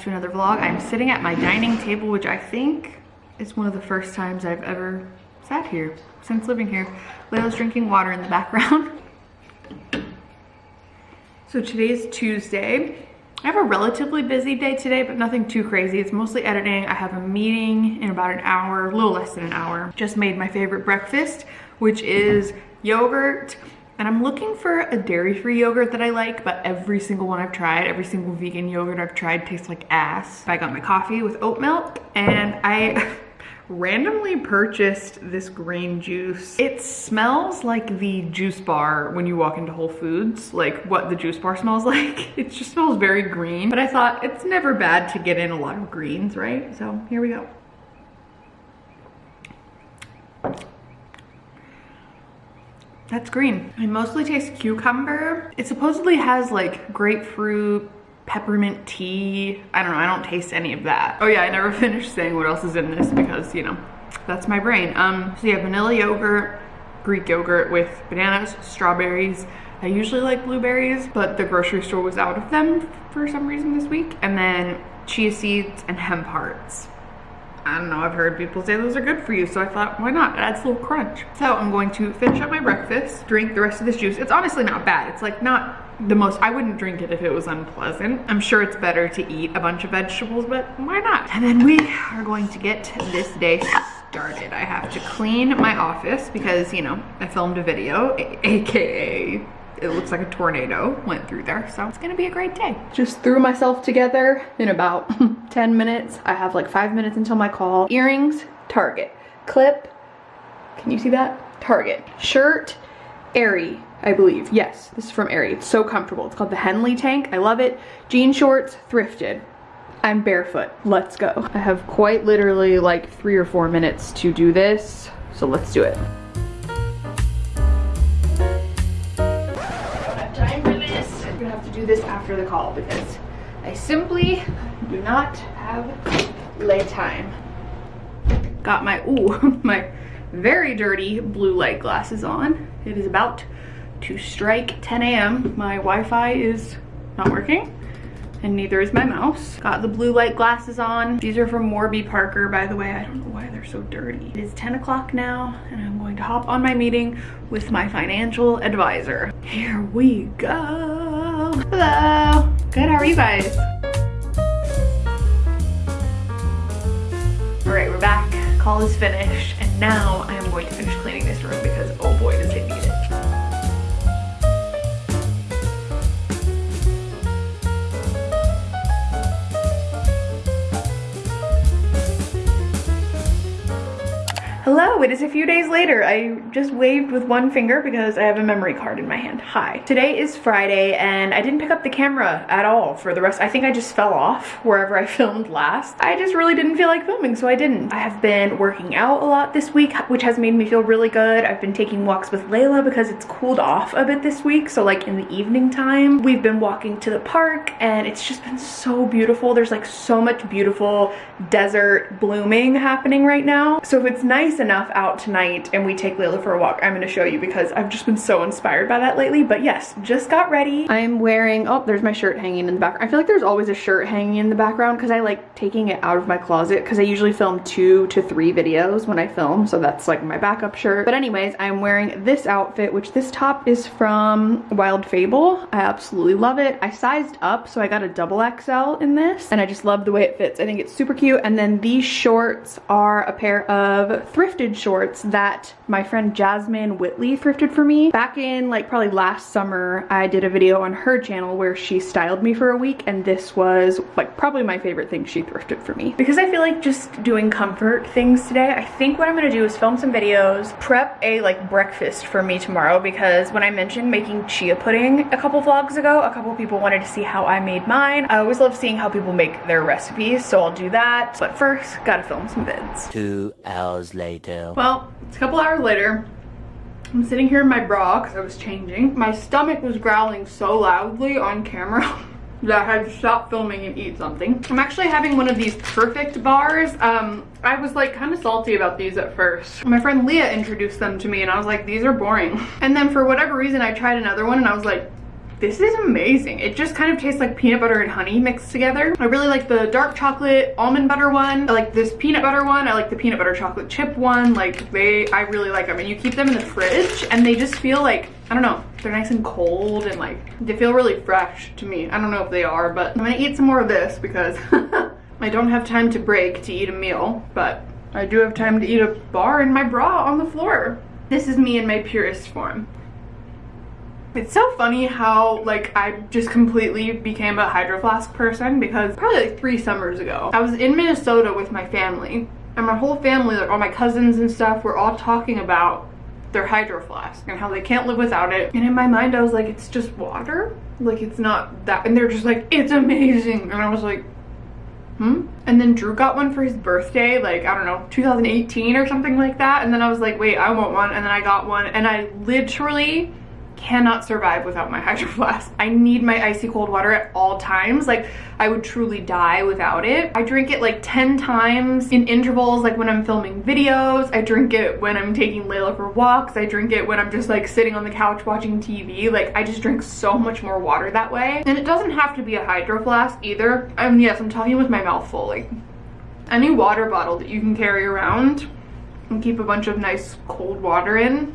To another vlog. I'm sitting at my dining table, which I think is one of the first times I've ever sat here since living here. Layla's drinking water in the background. So today's Tuesday. I have a relatively busy day today, but nothing too crazy. It's mostly editing. I have a meeting in about an hour, a little less than an hour. Just made my favorite breakfast, which is yogurt. And I'm looking for a dairy-free yogurt that I like, but every single one I've tried, every single vegan yogurt I've tried tastes like ass. I got my coffee with oat milk and I randomly purchased this green juice. It smells like the juice bar when you walk into Whole Foods, like what the juice bar smells like. It just smells very green, but I thought it's never bad to get in a lot of greens, right? So here we go. That's green. I mostly taste cucumber. It supposedly has like grapefruit, peppermint tea. I don't know, I don't taste any of that. Oh yeah, I never finished saying what else is in this because, you know, that's my brain. Um, so yeah, vanilla yogurt, Greek yogurt with bananas, strawberries. I usually like blueberries, but the grocery store was out of them for some reason this week. And then chia seeds and hemp hearts. I don't know, I've heard people say those are good for you, so I thought, why not? It adds a little crunch. So I'm going to finish up my breakfast, drink the rest of this juice. It's honestly not bad. It's like not the most, I wouldn't drink it if it was unpleasant. I'm sure it's better to eat a bunch of vegetables, but why not? And then we are going to get this day started. I have to clean my office because, you know, I filmed a video, AKA it looks like a tornado went through there. So it's gonna be a great day. Just threw myself together in about 10 minutes. I have like five minutes until my call. Earrings, Target. Clip, can you see that? Target. Shirt, Aerie, I believe. Yes, this is from Aerie. It's so comfortable. It's called the Henley Tank. I love it. Jean shorts, thrifted. I'm barefoot. Let's go. I have quite literally like three or four minutes to do this. So let's do it. The call because I simply do not have lay time. Got my, ooh, my very dirty blue light glasses on. It is about to strike 10 a.m. My Wi-Fi is not working and neither is my mouse. Got the blue light glasses on. These are from Warby Parker, by the way. I don't know why they're so dirty. It is 10 o'clock now, and I'm going to hop on my meeting with my financial advisor. Here we go. Hello. Good, how are you guys? All right, we're back. Call is finished, and now I am going to finish cleaning this room because oh boy, does it it is a few days later. I just waved with one finger because I have a memory card in my hand. Hi. Today is Friday and I didn't pick up the camera at all for the rest. I think I just fell off wherever I filmed last. I just really didn't feel like filming, so I didn't. I have been working out a lot this week, which has made me feel really good. I've been taking walks with Layla because it's cooled off a bit this week. So like in the evening time, we've been walking to the park and it's just been so beautiful. There's like so much beautiful desert blooming happening right now. So if it's nice enough out tonight and we take Layla for a walk, I'm gonna show you because I've just been so inspired by that lately. But yes, just got ready. I'm wearing, oh, there's my shirt hanging in the background. I feel like there's always a shirt hanging in the background because I like taking it out of my closet because I usually film two to three videos when I film. So that's like my backup shirt. But anyways, I'm wearing this outfit, which this top is from Wild Fable. I absolutely love it. I sized up, so I got a double XL in this and I just love the way it fits. I think it's super cute. And then these shorts are a pair of thrifted shorts that my friend Jasmine Whitley thrifted for me. Back in like probably last summer, I did a video on her channel where she styled me for a week and this was like probably my favorite thing she thrifted for me. Because I feel like just doing comfort things today, I think what I'm gonna do is film some videos, prep a like breakfast for me tomorrow because when I mentioned making chia pudding a couple vlogs ago, a couple people wanted to see how I made mine. I always love seeing how people make their recipes, so I'll do that. But first, gotta film some vids. Two hours later Well, it's a couple hours later. I'm sitting here in my bra because I was changing. My stomach was growling so loudly on camera that I had to stop filming and eat something. I'm actually having one of these perfect bars. Um, I was like kind of salty about these at first. My friend Leah introduced them to me and I was like, these are boring. And then for whatever reason, I tried another one and I was like, this is amazing. It just kind of tastes like peanut butter and honey mixed together. I really like the dark chocolate almond butter one. I like this peanut butter one. I like the peanut butter chocolate chip one. Like they, I really like them. And you keep them in the fridge and they just feel like, I don't know, they're nice and cold and like, they feel really fresh to me. I don't know if they are, but I'm gonna eat some more of this because I don't have time to break to eat a meal, but I do have time to eat a bar in my bra on the floor. This is me in my purest form. It's so funny how like I just completely became a Hydro Flask person because probably like three summers ago, I was in Minnesota with my family and my whole family, like all my cousins and stuff, were all talking about their Hydro Flask and how they can't live without it. And in my mind, I was like, it's just water. Like it's not that. And they're just like, it's amazing. And I was like, hmm? And then Drew got one for his birthday, like, I don't know, 2018 or something like that. And then I was like, wait, I want one. And then I got one and I literally cannot survive without my hydro flask. I need my icy cold water at all times. Like I would truly die without it. I drink it like 10 times in intervals, like when I'm filming videos. I drink it when I'm taking Layla for walks. I drink it when I'm just like sitting on the couch watching TV. Like I just drink so much more water that way. And it doesn't have to be a hydro flask either. I yes, I'm talking with my mouth full. Like any water bottle that you can carry around and keep a bunch of nice cold water in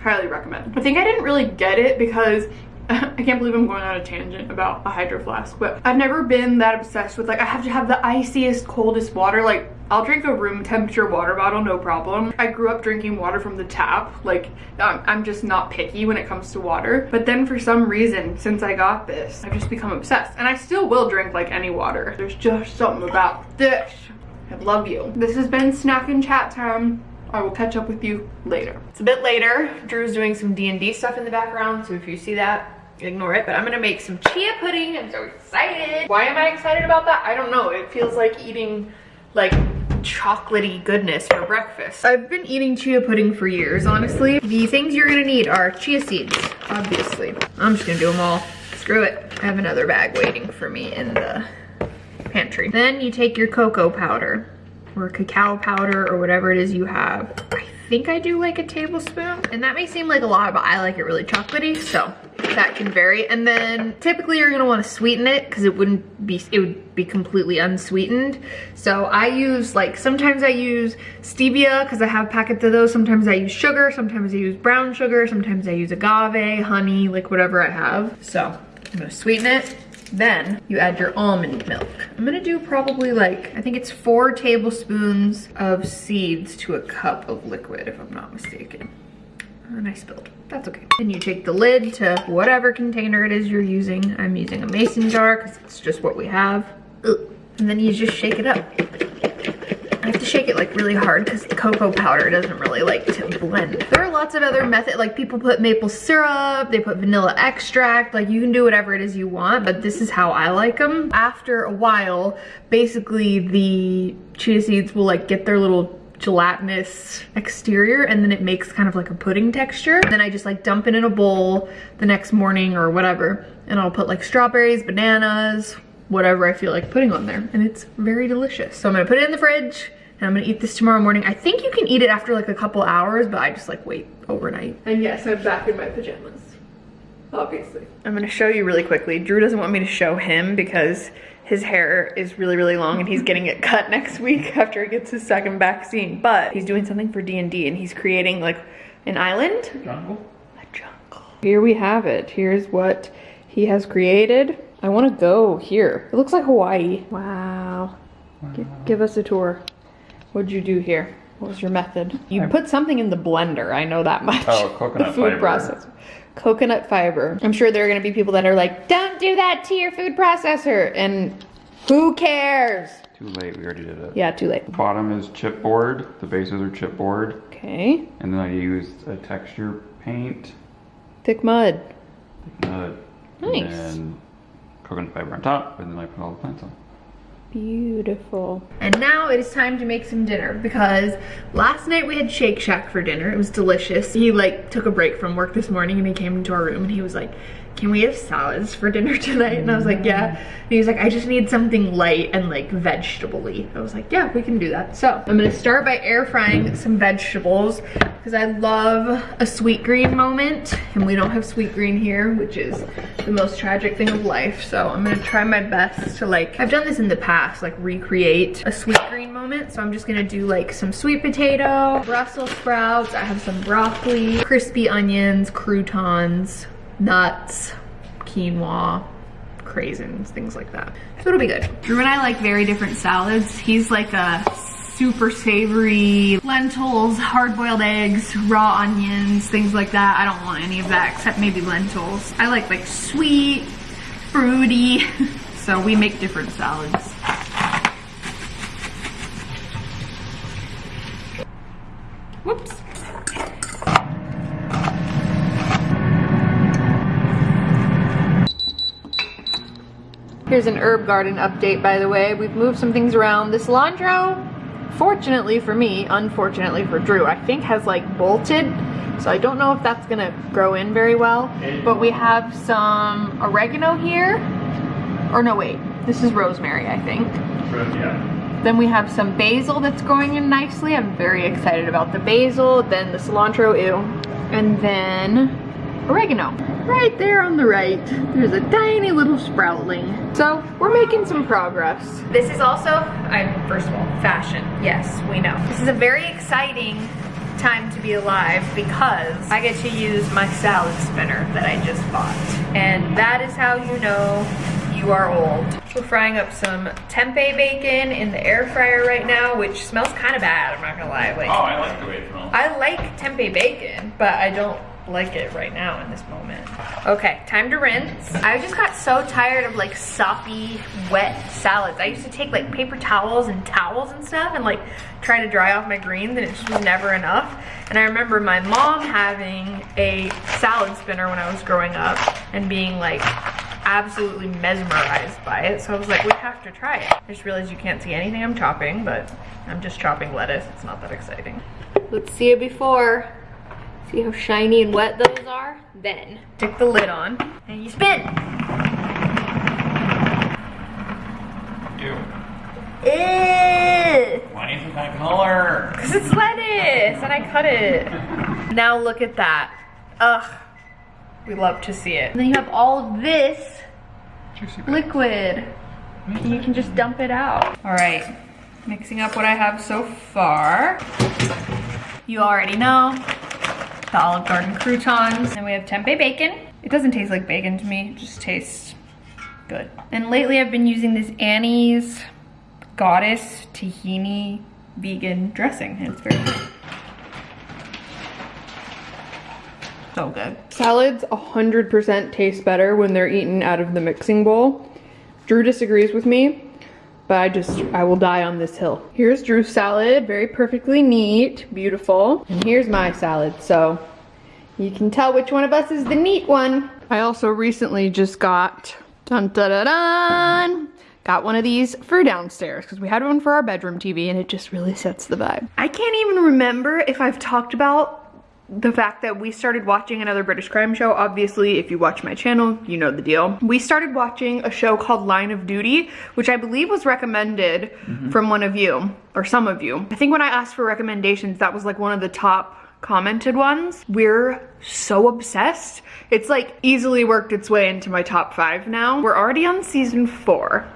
highly recommend. I think I didn't really get it because I can't believe I'm going on a tangent about a hydro flask, but I've never been that obsessed with like, I have to have the iciest, coldest water. Like I'll drink a room temperature water bottle, no problem. I grew up drinking water from the tap. Like um, I'm just not picky when it comes to water. But then for some reason, since I got this, I've just become obsessed. And I still will drink like any water. There's just something about this. I love you. This has been snack and chat time. I will catch up with you later. It's a bit later. Drew's doing some D&D stuff in the background, so if you see that, ignore it. But I'm gonna make some chia pudding. I'm so excited. Why am I excited about that? I don't know. It feels like eating like chocolatey goodness for breakfast. I've been eating chia pudding for years, honestly. The things you're gonna need are chia seeds, obviously. I'm just gonna do them all. Screw it. I have another bag waiting for me in the pantry. Then you take your cocoa powder or cacao powder or whatever it is you have. I think I do like a tablespoon and that may seem like a lot but I like it really chocolatey so that can vary. And then typically you're gonna want to sweeten it because it wouldn't be it would be completely unsweetened. So I use like sometimes I use stevia because I have packets of those. Sometimes I use sugar sometimes I use brown sugar sometimes I use agave honey like whatever I have. So I'm gonna sweeten it then you add your almond milk. I'm gonna do probably like, I think it's four tablespoons of seeds to a cup of liquid, if I'm not mistaken. And I spilled, that's okay. Then you take the lid to whatever container it is you're using. I'm using a mason jar because it's just what we have. And then you just shake it up. Have to shake it like really hard because the cocoa powder doesn't really like to blend. There are lots of other methods, like people put maple syrup, they put vanilla extract, like you can do whatever it is you want, but this is how I like them. After a while, basically the chia seeds will like get their little gelatinous exterior and then it makes kind of like a pudding texture. And then I just like dump it in a bowl the next morning or whatever. And I'll put like strawberries, bananas, whatever I feel like putting on there. And it's very delicious. So I'm gonna put it in the fridge and I'm gonna eat this tomorrow morning. I think you can eat it after like a couple hours, but I just like wait overnight. And yes, I'm back in my pajamas, obviously. I'm gonna show you really quickly. Drew doesn't want me to show him because his hair is really, really long and he's getting it cut next week after he gets his second vaccine. But he's doing something for D&D and he's creating like an island. Jungle? A jungle. Here we have it. Here's what he has created. I want to go here. It looks like Hawaii. Wow. G give us a tour. What'd you do here? What was your method? You I- put something in the blender. I know that much. Oh, coconut the food fiber. processor. Coconut fiber. I'm sure there are going to be people that are like, don't do that to your food processor. And who cares? Too late, we already did it. Yeah, too late. The bottom is chipboard, the bases are chipboard, Okay. and then I used a texture paint, Thick mud. uh, Nice. and then coconut fiber on top, and then I put all the plants on. Beautiful. And now it is time to make some dinner because last night we had Shake Shack for dinner. It was delicious. He like took a break from work this morning and he came into our room and he was like, can we have salads for dinner tonight? And I was like, yeah. And he was like, I just need something light and like vegetable-y. I was like, yeah, we can do that. So I'm gonna start by air frying some vegetables because I love a Sweetgreen moment and we don't have Sweetgreen here, which is the most tragic thing of life. So I'm gonna try my best to like, I've done this in the past, like recreate a Sweetgreen moment. So I'm just gonna do like some sweet potato, Brussels sprouts, I have some broccoli, crispy onions, croutons, nuts, quinoa, craisins, things like that. So it'll be good. Drew and I like very different salads. He's like a super savory lentils, hard-boiled eggs, raw onions, things like that. I don't want any of that except maybe lentils. I like like sweet, fruity. so we make different salads. Here's an herb garden update, by the way. We've moved some things around. The cilantro, fortunately for me, unfortunately for Drew, I think has like bolted. So I don't know if that's gonna grow in very well. But we have some oregano here. Or no, wait, this is rosemary, I think. Yeah. Then we have some basil that's growing in nicely. I'm very excited about the basil. Then the cilantro, ew. And then oregano. Right there on the right, there's a tiny little sproutling. So we're making some progress. This is also, I'm first of all, fashion. Yes, we know. This is a very exciting time to be alive because I get to use my salad spinner that I just bought. And that is how you know you are old. We're frying up some tempeh bacon in the air fryer right now, which smells kind of bad, I'm not gonna lie. Like, Oh, I like the way it smells. I like tempeh bacon, but I don't like it right now in this moment. Okay, time to rinse. I just got so tired of like soppy, wet salads. I used to take like paper towels and towels and stuff and like try to dry off my greens and it just was never enough. And I remember my mom having a salad spinner when I was growing up and being like absolutely mesmerized by it. So I was like, we have to try it. I just realized you can't see anything I'm chopping, but I'm just chopping lettuce. It's not that exciting. Let's see it before. See how shiny and wet those are? Then, stick the lid on and you spin. Ew. Ew. Why isn't that color? Cause it's lettuce and I cut it. Now look at that. Ugh. We love to see it. And then you have all of this Juicy liquid. And you can just dump it out. All right, mixing up what I have so far. You already know the Olive Garden croutons. And we have tempeh bacon. It doesn't taste like bacon to me, it just tastes good. And lately I've been using this Annie's Goddess Tahini vegan dressing. and It's very good. So good. Salads 100% taste better when they're eaten out of the mixing bowl. Drew disagrees with me, but I just, I will die on this hill. Here's Drew's salad, very perfectly neat, beautiful. And here's my salad, so you can tell which one of us is the neat one. I also recently just got, dun dun dun dun, got one of these for downstairs because we had one for our bedroom TV and it just really sets the vibe. I can't even remember if I've talked about the fact that we started watching another British crime show. Obviously, if you watch my channel, you know the deal. We started watching a show called Line of Duty, which I believe was recommended mm-hmm. from one of you, or some of you. I think when I asked for recommendations, that was like one of the top commented ones. We're so obsessed. It's like easily worked its way into my top five now. We're already on season four.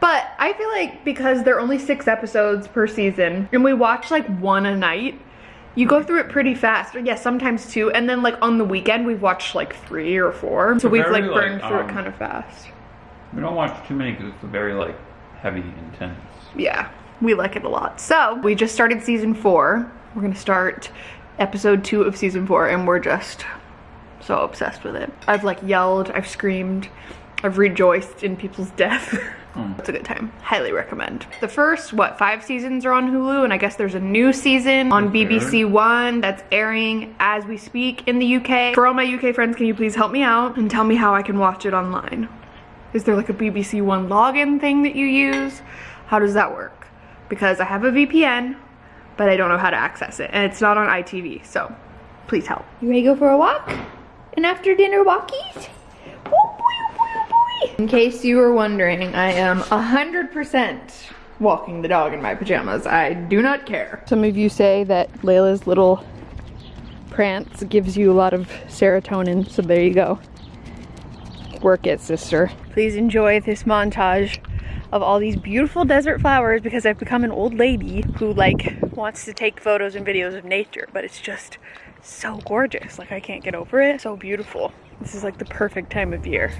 But I feel like because there are only six episodes per season and we watch like one a night, you go through it pretty fast. Or yes, sometimes two. And then like on the weekend, we've watched like three or four. So we've like very, burned like, through um, it kind of fast. We don't watch too many because it's very like heavy, intense. Yeah, we like it a lot. So we just started season four. We're gonna start episode two of season four and we're just so obsessed with it. I've like yelled, I've screamed, I've rejoiced in people's death. Hmm. It's a good time. Highly recommend. The first, what, five seasons are on Hulu, and I guess there's a new season on BBC One that's airing as we speak in the UK. For all my UK friends, can you please help me out and tell me how I can watch it online? Is there like a BBC One login thing that you use? How does that work? Because I have a VPN, but I don't know how to access it, and it's not on ITV, so please help. You ready to go for a walk? An after dinner walkies? Oh boy, oh boy, oh boy. In case you were wondering, I am 100% walking the dog in my pajamas. I do not care. Some of you say that Layla's little prance gives you a lot of serotonin, so there you go. Work it, sister. Please enjoy this montage of all these beautiful desert flowers because I've become an old lady who like wants to take photos and videos of nature, but it's just so gorgeous. Like I can't get over it. So beautiful. This is like the perfect time of year.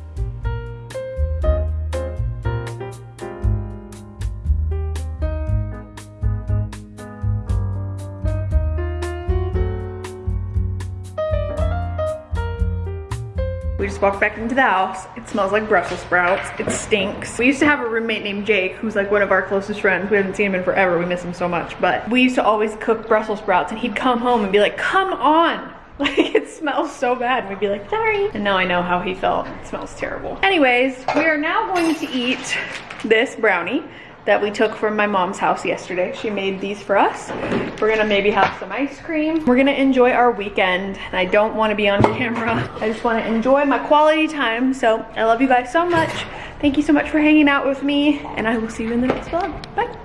Just walked back into the house. It smells like Brussels sprouts. It stinks. We used to have a roommate named Jake, who's like one of our closest friends. We haven't seen him in forever. We miss him so much. But we used to always cook Brussels sprouts and he'd come home and be like, come on. Like it smells so bad. And we'd be like, sorry. And now I know how he felt. It smells terrible. Anyways, we are now going to eat this brownie that we took from my mom's house yesterday. She made these for us. We're gonna maybe have some ice cream. We're gonna enjoy our weekend. And I don't wanna be on camera. I just wanna enjoy my quality time. So I love you guys so much. Thank you so much for hanging out with me and I will see you in the next vlog. Bye.